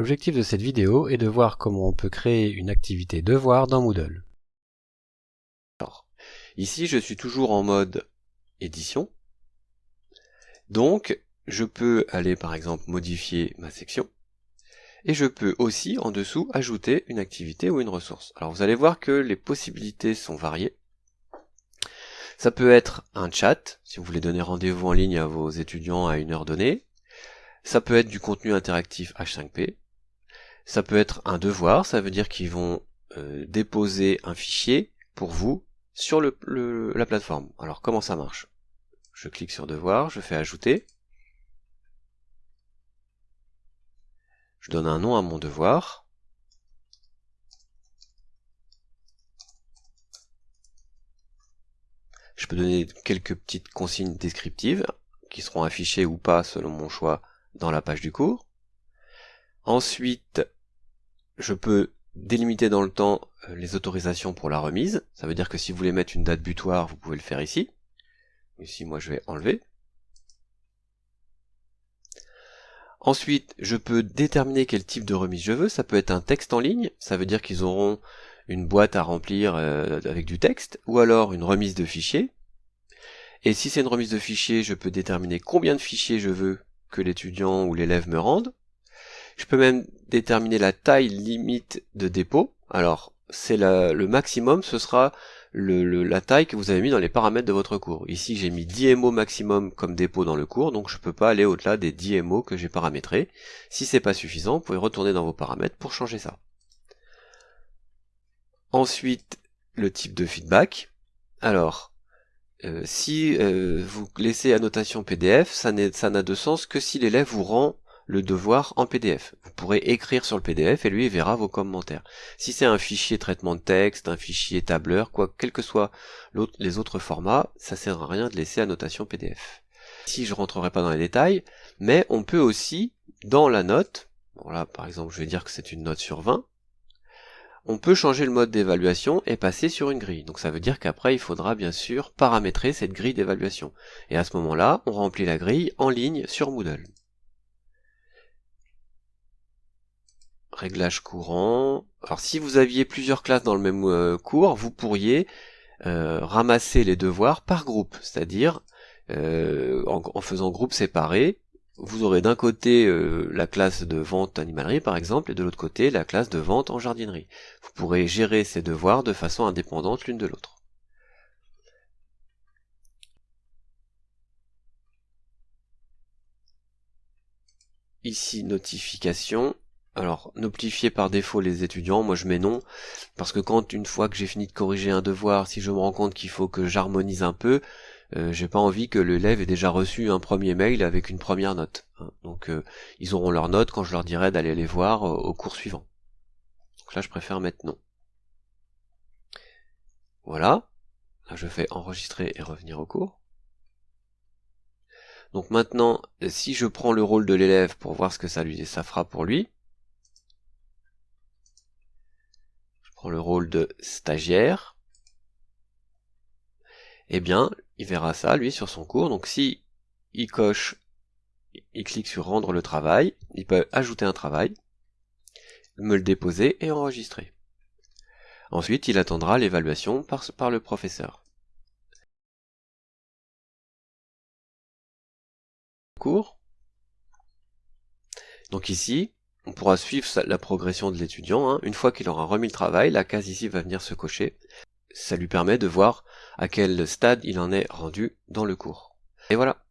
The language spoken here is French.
L'objectif de cette vidéo est de voir comment on peut créer une activité devoir dans Moodle. Alors, ici je suis toujours en mode édition. Donc, je peux aller par exemple modifier ma section. Et je peux aussi en dessous ajouter une activité ou une ressource. Alors vous allez voir que les possibilités sont variées. Ça peut être un chat, si vous voulez donner rendez-vous en ligne à vos étudiants à une heure donnée. Ça peut être du contenu interactif H5P. Ça peut être un devoir, ça veut dire qu'ils vont euh, déposer un fichier pour vous sur la plateforme. Alors comment ça marche? Je clique sur devoir, je fais ajouter. Je donne un nom à mon devoir. Je peux donner quelques petites consignes descriptives qui seront affichées ou pas selon mon choix dans la page du cours. Ensuite, je peux délimiter dans le temps euh, les autorisations pour la remise. Ça veut dire que si vous voulez mettre une date butoir, vous pouvez le faire ici. Ici, moi, je vais enlever. Ensuite, je peux déterminer quel type de remise je veux. Ça peut être un texte en ligne, ça veut dire qu'ils auront une boîte à remplir euh, avec du texte, ou alors une remise de fichiers. Et si c'est une remise de fichiers, je peux déterminer combien de fichiers je veux que l'étudiant ou l'élève me rende. Je peux même déterminer la taille limite de dépôt. Alors, c'est le maximum, ce sera la taille que vous avez mis dans les paramètres de votre cours. Ici, j'ai mis 10 MO maximum comme dépôt dans le cours, donc je ne peux pas aller au-delà des 10 MO que j'ai paramétrés. Si c'est pas suffisant, vous pouvez retourner dans vos paramètres pour changer ça. Ensuite, le type de feedback. Alors, euh, si euh, vous laissez annotation PDF, ça n'a de sens que si l'élève vous rend le devoir en PDF. Vous pourrez écrire sur le PDF et lui verra vos commentaires. Si c'est un fichier traitement de texte, un fichier tableur, quoi, quels que soient les autres formats, ça sert à rien de laisser annotation PDF. Ici, je rentrerai pas dans les détails, mais on peut aussi, dans la note, bon là par exemple je vais dire que c'est une note sur 20, on peut changer le mode d'évaluation et passer sur une grille. Donc ça veut dire qu'après il faudra bien sûr paramétrer cette grille d'évaluation. Et à ce moment-là, on remplit la grille en ligne sur Moodle. Réglage courant. Alors si vous aviez plusieurs classes dans le même euh, cours, vous pourriez euh, ramasser les devoirs par groupe, c'est-à-dire euh, en, faisant groupe séparé, vous aurez d'un côté la classe de vente animalerie par exemple, et de l'autre côté la classe de vente en jardinerie. Vous pourrez gérer ces devoirs de façon indépendante l'une de l'autre. Ici, notification. Alors, notifier par défaut les étudiants, moi je mets non, parce que quand une fois que j'ai fini de corriger un devoir, si je me rends compte qu'il faut que j'harmonise un peu, euh, j'ai pas envie que l'élève ait déjà reçu un premier mail avec une première note. Hein. Donc euh, ils auront leur note quand je leur dirai d'aller les voir euh, au cours suivant. Donc là je préfère mettre non. Voilà, là je fais enregistrer et revenir au cours. Donc maintenant, si je prends le rôle de l'élève pour voir ce que ça lui ça fera pour lui, le rôle de stagiaire, eh bien, il verra ça, lui, sur son cours. Donc si il coche, il clique sur rendre le travail, il peut ajouter un travail, me le déposer et enregistrer. Ensuite, il attendra l'évaluation par le professeur. Cours. Donc ici, on pourra suivre la progression de l'étudiant. Hein. Une fois qu'il aura remis le travail, la case ici va venir se cocher. Ça lui permet de voir à quel stade il en est rendu dans le cours. Et voilà.